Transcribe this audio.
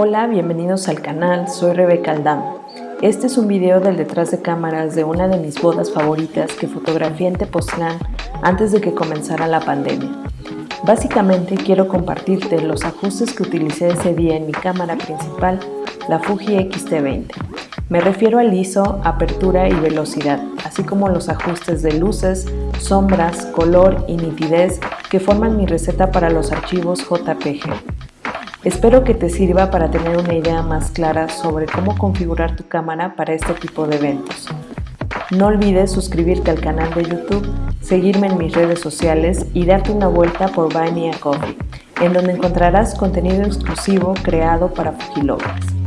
Hola, bienvenidos al canal, soy Rebeca Aldam. Este es un video del detrás de cámaras de una de mis bodas favoritas que fotografié en Tepoztlán antes de que comenzara la pandemia. Básicamente quiero compartirte los ajustes que utilicé ese día en mi cámara principal, la Fuji X-T20. Me refiero al ISO, apertura y velocidad, así como los ajustes de luces, sombras, color y nitidez que forman mi receta para los archivos JPG. Espero que te sirva para tener una idea más clara sobre cómo configurar tu cámara para este tipo de eventos. No olvides suscribirte al canal de YouTube, seguirme en mis redes sociales y darte una vuelta por Buy Me a Coffee, en donde encontrarás contenido exclusivo creado para Fujilovers.